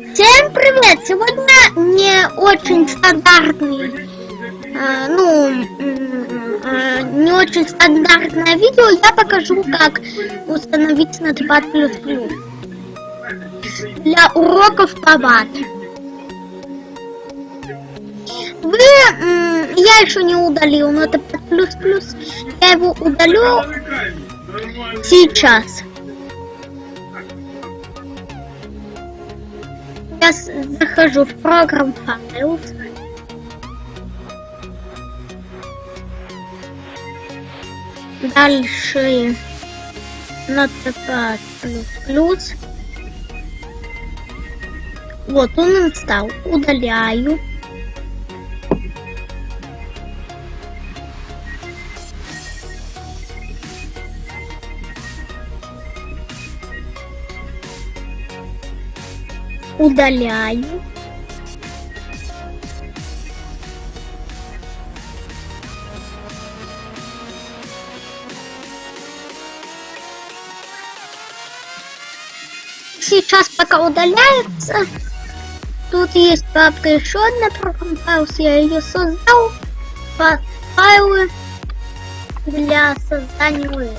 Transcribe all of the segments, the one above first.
Всем привет! Сегодня не очень стандартный, э, ну, э, не очень стандартное видео. Я покажу, как установить Notepad++ для уроков по ват. Вы, я еще не удалил Notepad++, я его удалю сейчас. Я захожу в программ Files. Дальше Notepad++. Вот он стал. Удаляю. Удаляю. Сейчас пока удаляется, тут есть папка еще одна программа, я ее создал, файлы для создания.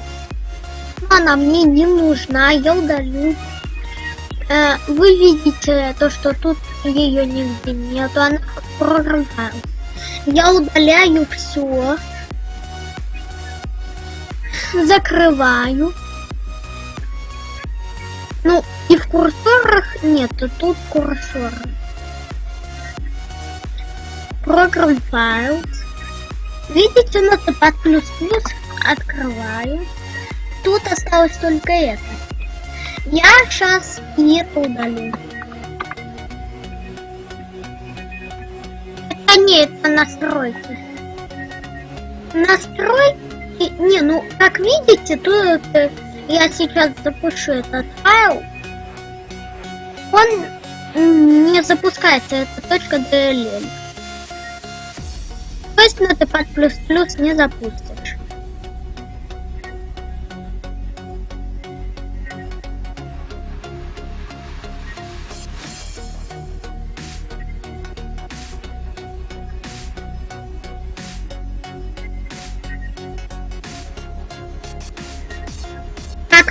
Но она мне не нужна, я удалю. Э, вы видите то, что тут ее нигде нету, она программа. Я удаляю все, закрываю. Ну, и в курсорах нету, тут курсор. Программ файл. Видите, на под плюс-плюс открываю. Тут осталось только это. Я сейчас не удалю. Это не, это настройки. Настройки, не, ну, как видите, тут я сейчас запущу этот файл. Он не запускается, это точка DLL. То есть на плюс-плюс не запустишь.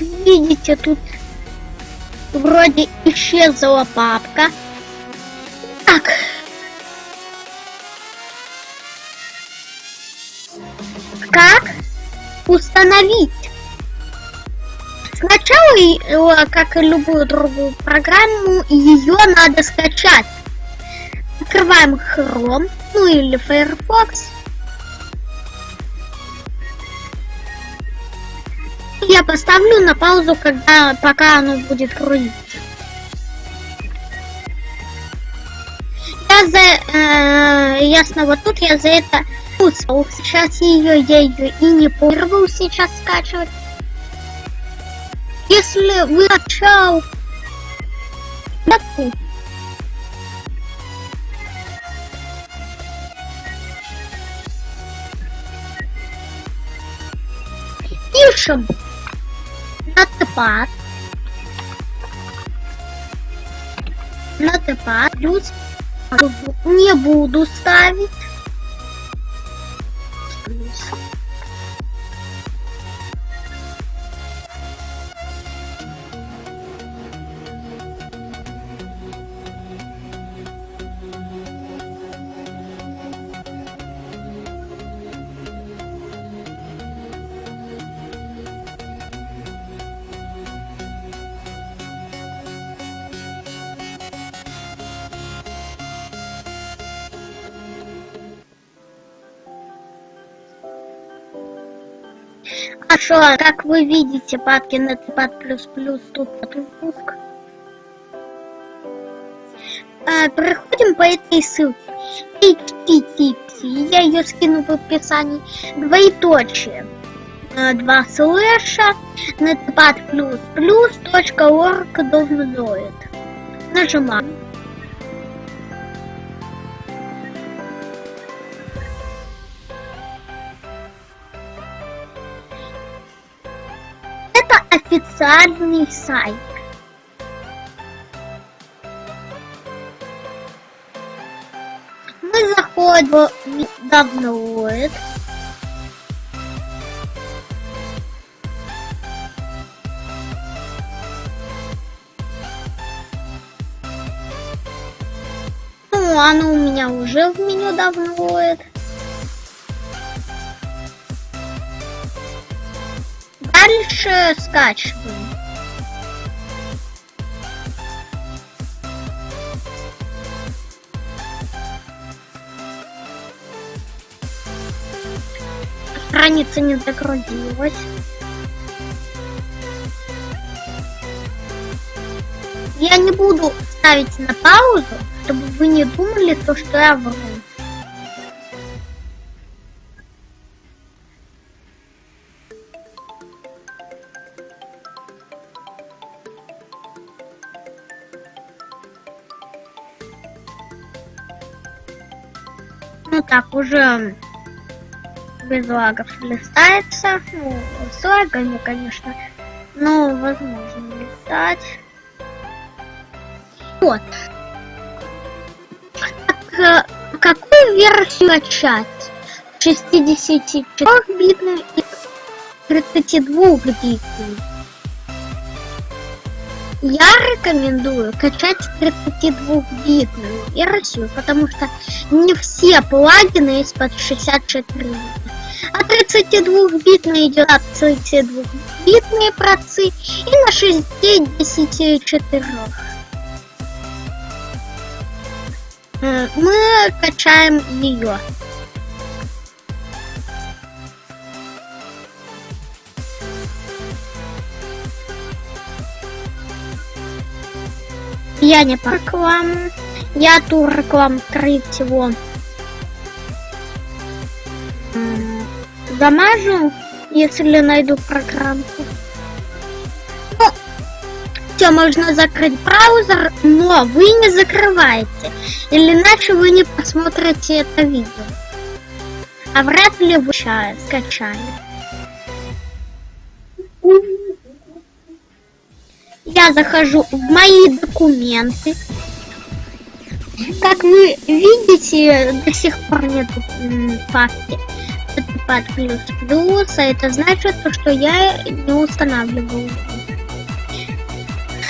Видите, тут вроде исчезла папка. Так. Как установить? Сначала, как и любую другую программу, ее надо скачать. Открываем Chrome, ну или Firefox. Я поставлю на паузу, когда пока оно будет крутиться. Я за э, ясно, вот тут я за это пустил. Сейчас ее я ее и не порвал сейчас скачивать. Если вы начал пишем Notepad. Notepad плюс не буду ставить. Хорошо, как вы видите, падки на под плюс плюс тут подпуск. А, проходим по этой ссылке. HTTP, я ее скину в описании. Двоеточие. А, два слэша netpad точка орг Нажимаем. официальный сайт. Мы заходим в download. Ну, оно у меня уже в меню download. Дальше скачиваем. Страница не загрузилась. Я не буду ставить на паузу, чтобы вы не думали то, что я вру. Ну так, уже без лагов листается. Ну, с лагами, конечно, но возможно листать. Вот. Так, э, какую версию начать? 64-битную и 32-битную? Я рекомендую качать 32-битную версию, потому что не все плагины есть под 64 бита. А 32-битный идет от 32-битные процы и на 64. Э, Мы качаем ее. Я не по рекламу. Я ту рекламу, скорее всего, м, замажу, если найду программку. Ну, все, можно закрыть браузер, но вы не закрываете, или иначе вы не посмотрите это видео. А вряд ли вы ща скачали. Я захожу в мои документы. Как вы видите, до сих пор нет папки. Это под плюс плюс, а это значит, что я не устанавливаю.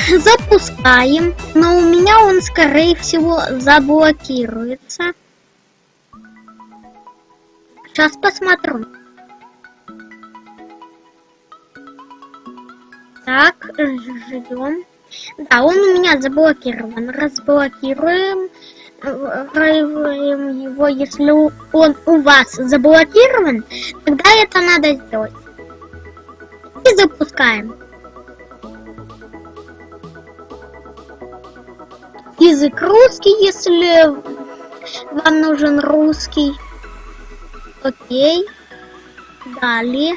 Запускаем, но у меня он, скорее всего, заблокируется. Сейчас посмотрю. Так, ждем. Да, он у меня заблокирован. Разблокируем. Разблокируем его, если он у вас заблокирован, тогда это надо сделать. И запускаем. Язык русский, если вам нужен русский. Окей. Далее.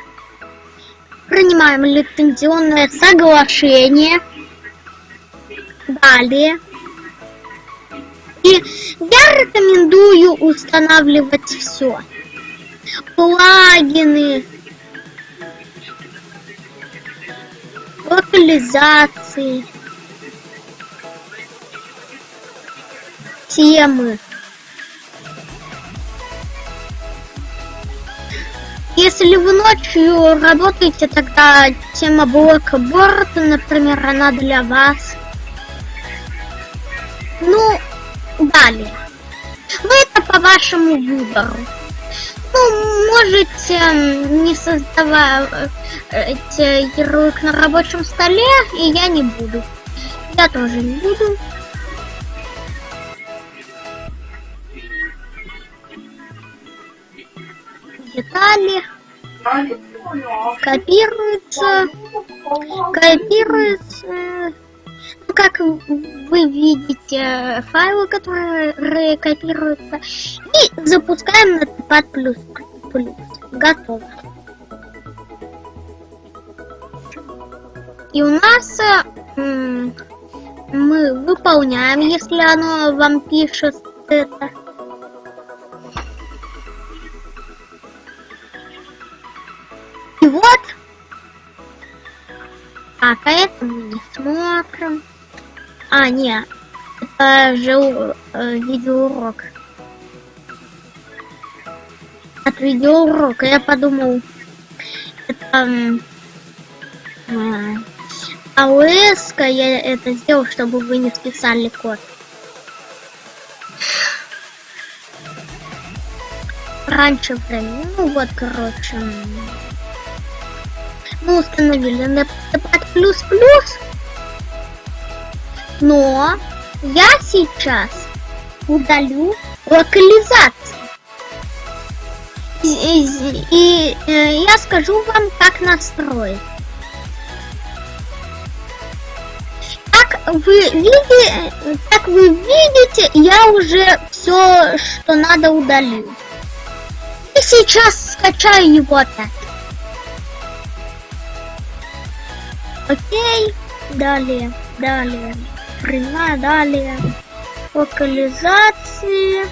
Принимаем лицензионное соглашение. Далее. И я рекомендую устанавливать все. Плагины. Локализации. Темы. Если вы ночью работаете, тогда тема блока борта, например, она для вас. Ну, далее. Ну, это по вашему выбору. Ну, можете не создавать ярлык на рабочем столе, и я не буду. Я тоже не буду. Детали. Копируется копируется ну, как вы видите файлы которые копируются и запускаем на Notepad++. плюс плюс. Готово. И у нас мы выполняем если оно вам пишет это вот. А это мы не смотрим. А, нет. Это же э, видеоурок. от видеоурока. Я подумал, это э, АОС, я это сделал, чтобы вы не списали код. Раньше время, ну вот, короче, мы установили Notepad++, но я сейчас удалю локализацию. И, и, и э, я скажу вам, как настроить. Как вы видите, как вы видите, я уже все, что надо удалил. И сейчас скачаю его опять. Окей, далее, далее, прямая, далее, локализации.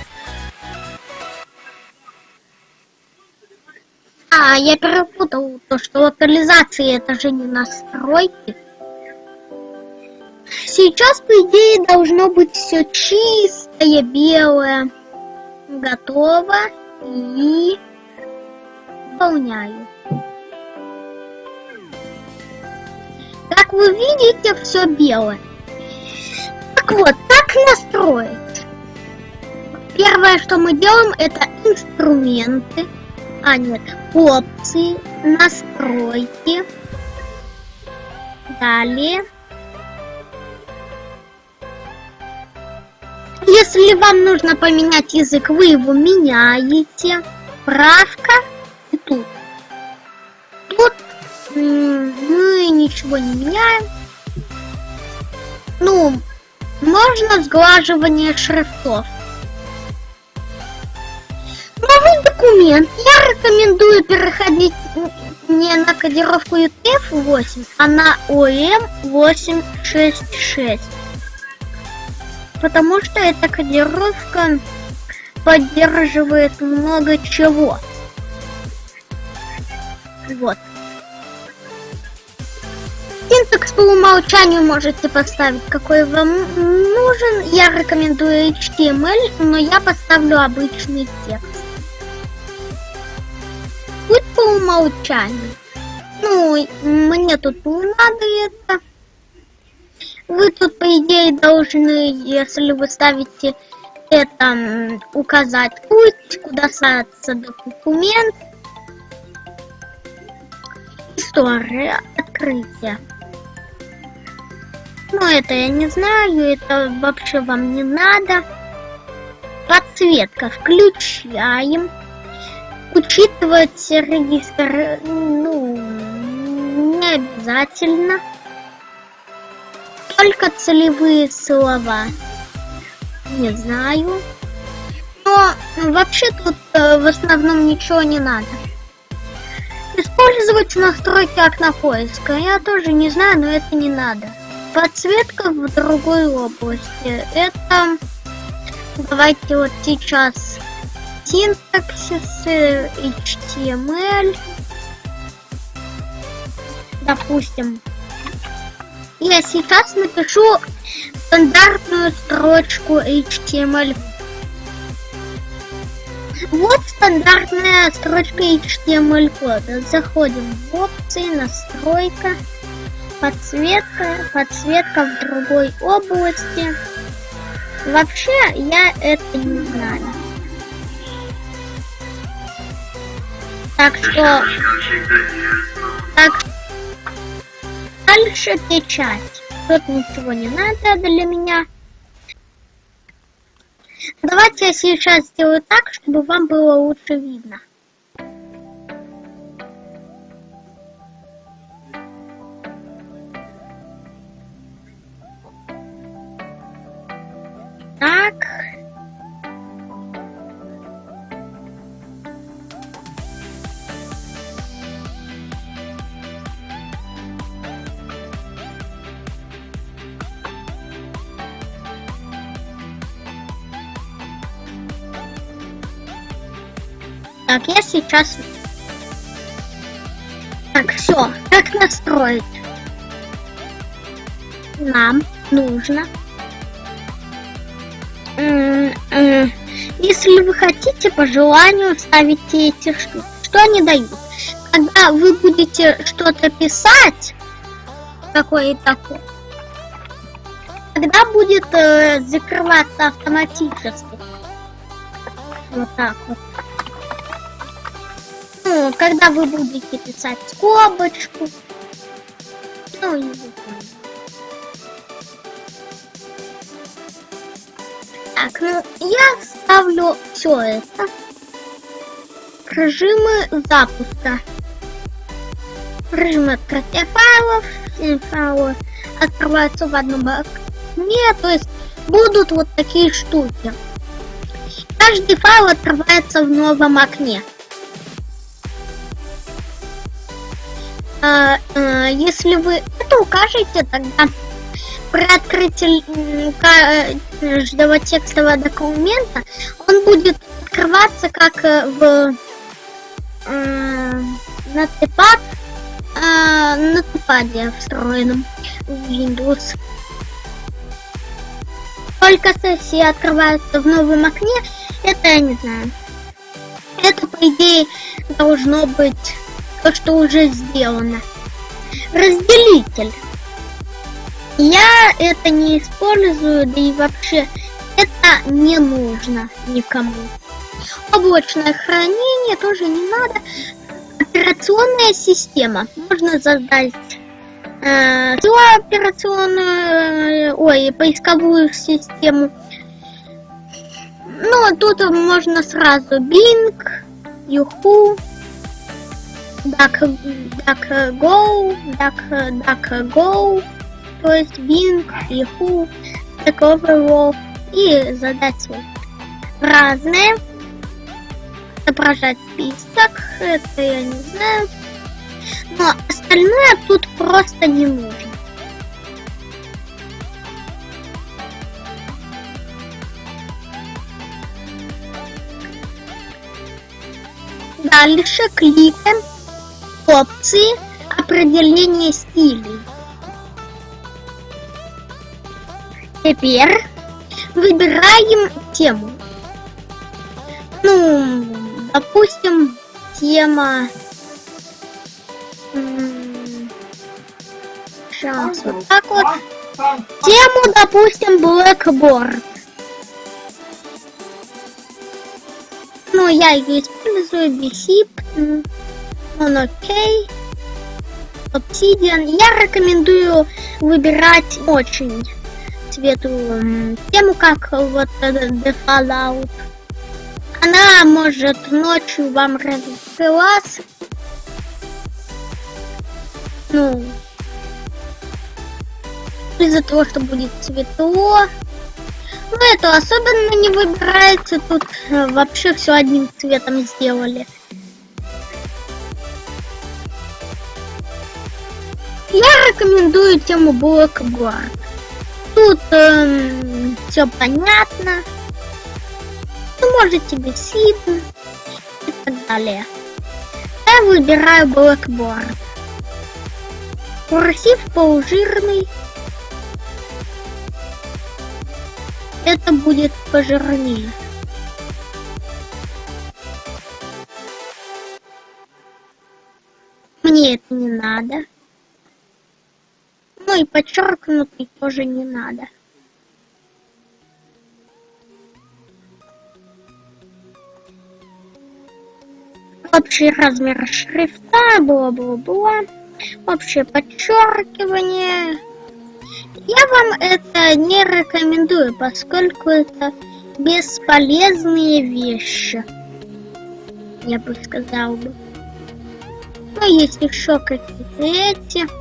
А, я перепутал то, что локализации это же не настройки. Сейчас, по идее, должно быть все чистое, белое. Готово. И выполняю. Как вы видите, все белое. Так вот, как настроить? Первое, что мы делаем, это инструменты. А, нет, опции, настройки. Далее. Если вам нужно поменять язык, вы его меняете. Правка ничего не меняем. Ну, можно сглаживание шрифтов. Новый документ. Я рекомендую переходить не на кодировку UTF-8, а на OM866. Потому что эта кодировка поддерживает много чего. Вот. Синтекс по умолчанию можете поставить, какой вам нужен. Я рекомендую HTML, но я поставлю обычный текст. Будет по умолчанию. Ну, мне тут не надо это. Вы тут, по идее, должны, если вы ставите это, указать путь, куда ставится документ. История открытия. Ну, это я не знаю, это вообще вам не надо. Подсветка включаем. Учитывать регистр, ну, не обязательно. Только целевые слова. Не знаю. Но вообще тут э, в основном ничего не надо. Использовать настройки окна поиска. Я тоже не знаю, но это не надо. Подсветка в другой области. Это давайте вот сейчас синтаксис HTML. Допустим. Я сейчас напишу стандартную строчку HTML. Вот стандартная строчка HTML кода. Заходим в опции, настройка подсветка, подсветка в другой области. Вообще, я это не знаю. Так что... Так Дальше печать. Тут ничего не надо для меня. Давайте я сейчас сделаю так, чтобы вам было лучше видно. Так. Так, я сейчас... Так, все. Как настроить? Нам нужно Если вы хотите, по желанию ставите эти штуки. Что они дают? Когда вы будете что-то писать, какое-то тогда будет э, закрываться автоматически. Вот так вот. Ну, когда вы будете писать скобочку. Ну, и Так, ну я ставлю все это. Режимы запуска. Режим открытия файлов. Файлы открываются в одном окне. То есть будут вот такие штуки. Каждый файл открывается в новом окне. А, а, если вы это укажете, тогда при открытии каждого текстового документа он будет открываться как э, в э, нотепад, э, нотепаде встроенном в Windows. Только сессия открывается в новом окне, это я не знаю. Это, по идее, должно быть то, что уже сделано. Разделитель. Я это не использую, да и вообще это не нужно никому. Облачное хранение тоже не надо. Операционная система. Можно задать э, операционную, ой, поисковую систему. Ну, тут можно сразу Bing, Yahoo, DuckGo, DuckDuckGo то есть Bing, Yahoo, Stack Overflow и задать свой. Разные. Отображать список, это я не знаю. Но остальное тут просто не нужно. Дальше кликаем опции определения стилей. Теперь выбираем тему. Ну, допустим, тема... Сейчас вот так вот. Тему, допустим, Blackboard. Ну, я ее использую, он окей. Obsidian. Я рекомендую выбирать очень цвету тему, как вот The Fallout. Она может ночью вам раскрылась. Ну, из-за того, что будет светло. Ну, это особенно не выбирается. Тут э, вообще все одним цветом сделали. Я рекомендую тему Blackboard. Тут эм, все понятно. Ну, можете без видно и так далее. Я выбираю Blackboard. Курсив полужирный. Это будет пожирнее. Мне это не надо. Ну и подчеркнутый тоже не надо. Общий размер шрифта, бла-бла-бла. Общее подчеркивание. Я вам это не рекомендую, поскольку это бесполезные вещи. Я бы сказал бы. Ну, есть еще какие-то эти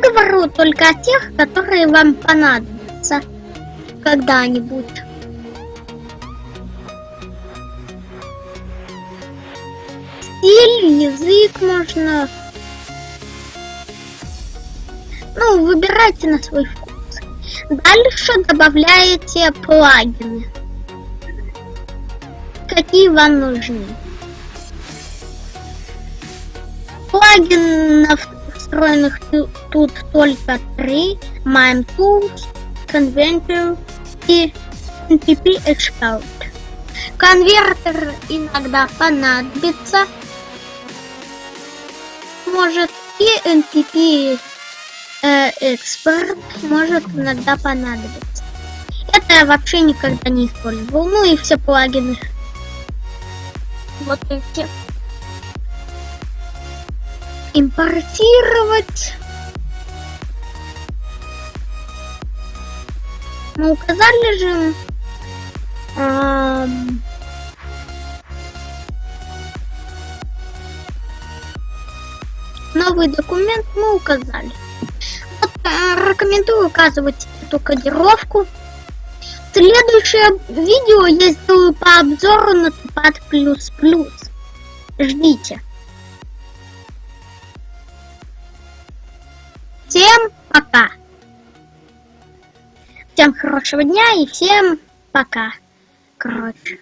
говорю только о тех, которые вам понадобятся когда-нибудь. Стиль, язык можно... Ну, выбирайте на свой вкус. Дальше добавляете плагины. Какие вам нужны. Плагинов встроенных тут только три. Mime Tools, Convention и NTP Expert. Конвертер иногда понадобится. Может и NTP э, Expert может иногда понадобиться. Это я вообще никогда не использовал. Ну и все плагины. Вот эти. Импортировать. Мы указали же эм, новый документ мы указали. Вот, э, рекомендую указывать эту кодировку. Следующее видео я сделаю по обзору на плюс. Ждите. Всем пока. Всем хорошего дня и всем пока. Короче.